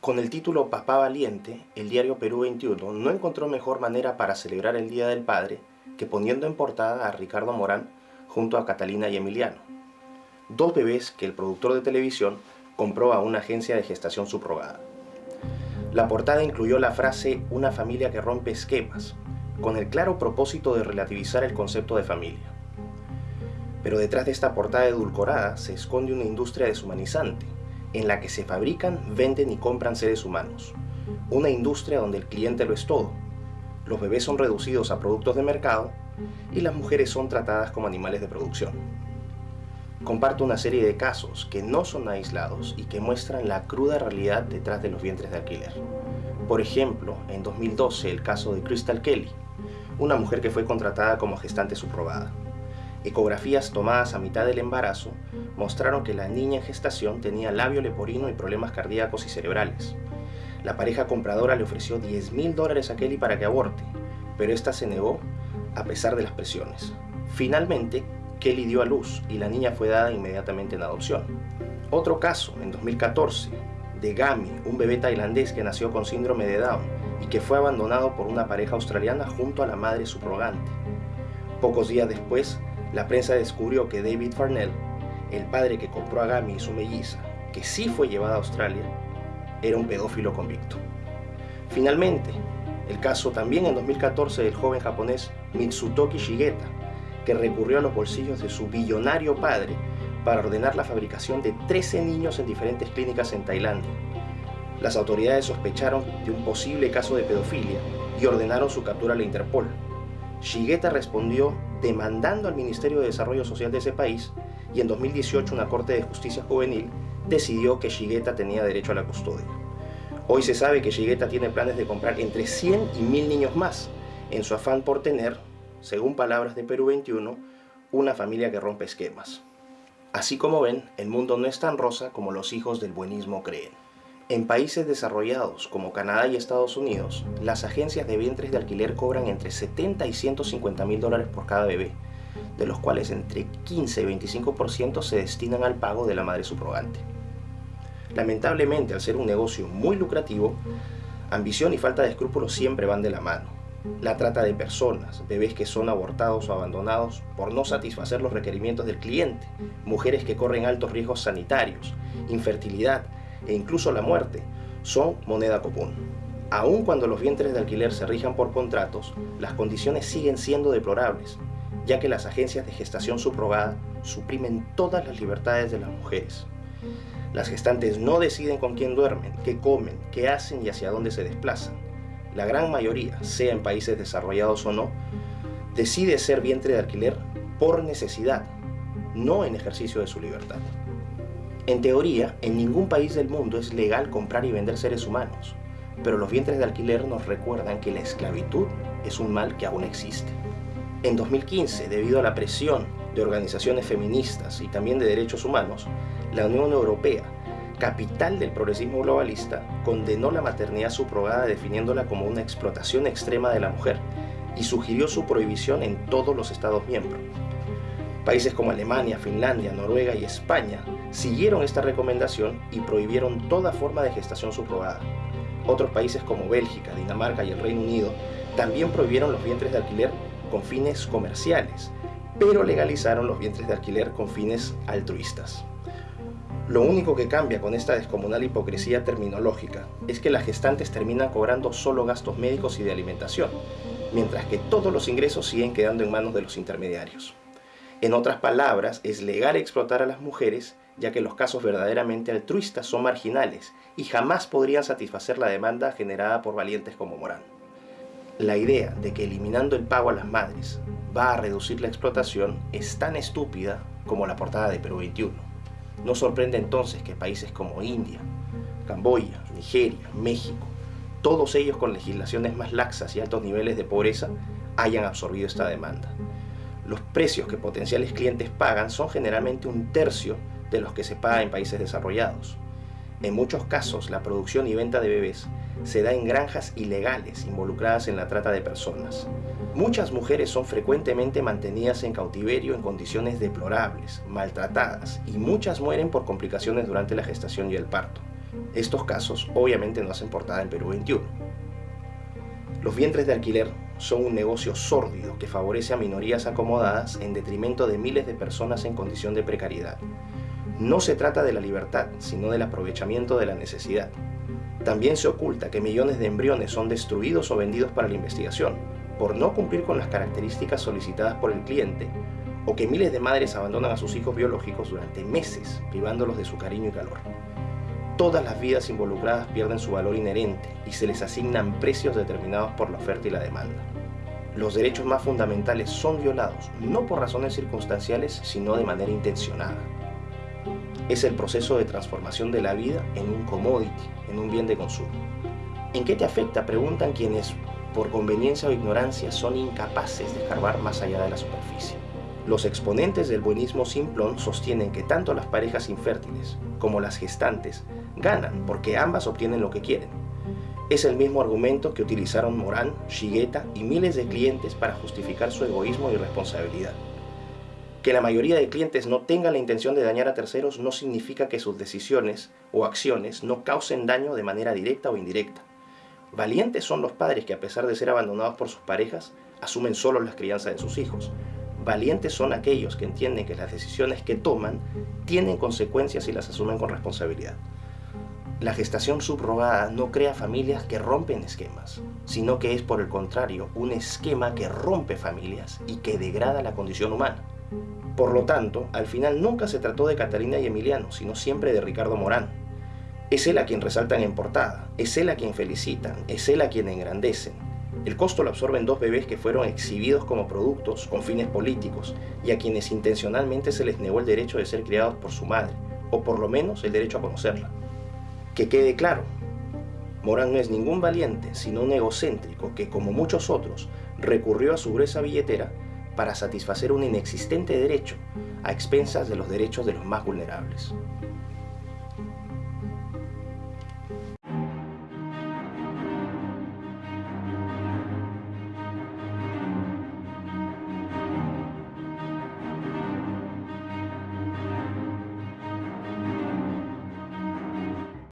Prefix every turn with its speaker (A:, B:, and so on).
A: Con el título Papá Valiente, el diario Perú 21 no encontró mejor manera para celebrar el Día del Padre que poniendo en portada a Ricardo Morán junto a Catalina y Emiliano, dos bebés que el productor de televisión compró a una agencia de gestación subrogada. La portada incluyó la frase «una familia que rompe esquemas», con el claro propósito de relativizar el concepto de familia. Pero detrás de esta portada edulcorada se esconde una industria deshumanizante, en la que se fabrican, venden y compran seres humanos. Una industria donde el cliente lo es todo. Los bebés son reducidos a productos de mercado y las mujeres son tratadas como animales de producción. Comparto una serie de casos que no son aislados y que muestran la cruda realidad detrás de los vientres de alquiler. Por ejemplo, en 2012 el caso de Crystal Kelly, una mujer que fue contratada como gestante subrogada. Ecografías tomadas a mitad del embarazo mostraron que la niña en gestación tenía labio leporino y problemas cardíacos y cerebrales. La pareja compradora le ofreció 10 mil dólares a Kelly para que aborte, pero esta se negó a pesar de las presiones. Finalmente, Kelly dio a luz y la niña fue dada inmediatamente en adopción. Otro caso, en 2014, de Gami, un bebé tailandés que nació con síndrome de Down y que fue abandonado por una pareja australiana junto a la madre subrogante. Pocos días después, la prensa descubrió que David Farnell, el padre que compró a Gami y su melliza, que sí fue llevada a Australia, era un pedófilo convicto. Finalmente, el caso también en 2014 del joven japonés Mitsutoki Shigeta, que recurrió a los bolsillos de su billonario padre para ordenar la fabricación de 13 niños en diferentes clínicas en Tailandia. Las autoridades sospecharon de un posible caso de pedofilia y ordenaron su captura a la Interpol. Shigeta respondió demandando al Ministerio de Desarrollo Social de ese país y en 2018 una Corte de Justicia Juvenil decidió que Shigeta tenía derecho a la custodia. Hoy se sabe que Shigeta tiene planes de comprar entre 100 y 1000 niños más, en su afán por tener, según palabras de Perú 21, una familia que rompe esquemas. Así como ven, el mundo no es tan rosa como los hijos del buenismo creen. En países desarrollados como Canadá y Estados Unidos, las agencias de vientres de alquiler cobran entre 70 y 150 mil dólares por cada bebé, de los cuales entre 15 y 25% se destinan al pago de la madre subrogante. Lamentablemente, al ser un negocio muy lucrativo, ambición y falta de escrúpulos siempre van de la mano. La trata de personas, bebés que son abortados o abandonados por no satisfacer los requerimientos del cliente, mujeres que corren altos riesgos sanitarios, infertilidad, e incluso la muerte son moneda común. Aun cuando los vientres de alquiler se rijan por contratos, las condiciones siguen siendo deplorables, ya que las agencias de gestación subrogada suprimen todas las libertades de las mujeres. Las gestantes no deciden con quién duermen, qué comen, qué hacen y hacia dónde se desplazan. La gran mayoría, sea en países desarrollados o no, decide ser vientre de alquiler por necesidad, no en ejercicio de su libertad. En teoría, en ningún país del mundo es legal comprar y vender seres humanos, pero los vientres de alquiler nos recuerdan que la esclavitud es un mal que aún existe. En 2015, debido a la presión de organizaciones feministas y también de derechos humanos, la Unión Europea, capital del progresismo globalista, condenó la maternidad subrogada definiéndola como una explotación extrema de la mujer y sugirió su prohibición en todos los Estados miembros. Países como Alemania, Finlandia, Noruega y España siguieron esta recomendación y prohibieron toda forma de gestación subrogada. Otros países como Bélgica, Dinamarca y el Reino Unido también prohibieron los vientres de alquiler con fines comerciales, pero legalizaron los vientres de alquiler con fines altruistas. Lo único que cambia con esta descomunal hipocresía terminológica es que las gestantes terminan cobrando solo gastos médicos y de alimentación, mientras que todos los ingresos siguen quedando en manos de los intermediarios. En otras palabras, es legal explotar a las mujeres, ya que los casos verdaderamente altruistas son marginales y jamás podrían satisfacer la demanda generada por valientes como Morán. La idea de que eliminando el pago a las madres va a reducir la explotación es tan estúpida como la portada de Perú 21. No sorprende entonces que países como India, Camboya, Nigeria, México, todos ellos con legislaciones más laxas y altos niveles de pobreza, hayan absorbido esta demanda los precios que potenciales clientes pagan son generalmente un tercio de los que se paga en países desarrollados. En muchos casos, la producción y venta de bebés se da en granjas ilegales involucradas en la trata de personas. Muchas mujeres son frecuentemente mantenidas en cautiverio en condiciones deplorables, maltratadas, y muchas mueren por complicaciones durante la gestación y el parto. Estos casos obviamente no hacen portada en Perú 21. Los vientres de alquiler son un negocio sórdido que favorece a minorías acomodadas en detrimento de miles de personas en condición de precariedad. No se trata de la libertad, sino del aprovechamiento de la necesidad. También se oculta que millones de embriones son destruidos o vendidos para la investigación, por no cumplir con las características solicitadas por el cliente, o que miles de madres abandonan a sus hijos biológicos durante meses, privándolos de su cariño y calor. Todas las vidas involucradas pierden su valor inherente y se les asignan precios determinados por la oferta y la demanda. Los derechos más fundamentales son violados, no por razones circunstanciales, sino de manera intencionada. Es el proceso de transformación de la vida en un commodity, en un bien de consumo. ¿En qué te afecta? Preguntan quienes por conveniencia o ignorancia, son incapaces de escarbar más allá de la superficie. Los exponentes del buenismo simplón sostienen que tanto las parejas infértiles como las gestantes ganan porque ambas obtienen lo que quieren. Es el mismo argumento que utilizaron Morán, Shigeta y miles de clientes para justificar su egoísmo y responsabilidad. Que la mayoría de clientes no tengan la intención de dañar a terceros no significa que sus decisiones o acciones no causen daño de manera directa o indirecta. Valientes son los padres que a pesar de ser abandonados por sus parejas, asumen solo las crianzas de sus hijos. Valientes son aquellos que entienden que las decisiones que toman tienen consecuencias y las asumen con responsabilidad. La gestación subrogada no crea familias que rompen esquemas, sino que es por el contrario un esquema que rompe familias y que degrada la condición humana. Por lo tanto, al final nunca se trató de Catalina y Emiliano, sino siempre de Ricardo Morán, es él a quien resaltan en portada, es él a quien felicitan, es él a quien engrandecen. El costo lo absorben dos bebés que fueron exhibidos como productos con fines políticos y a quienes intencionalmente se les negó el derecho de ser criados por su madre, o por lo menos el derecho a conocerla. Que quede claro, Morán no es ningún valiente, sino un egocéntrico que, como muchos otros, recurrió a su gruesa billetera para satisfacer un inexistente derecho a expensas de los derechos de los más vulnerables.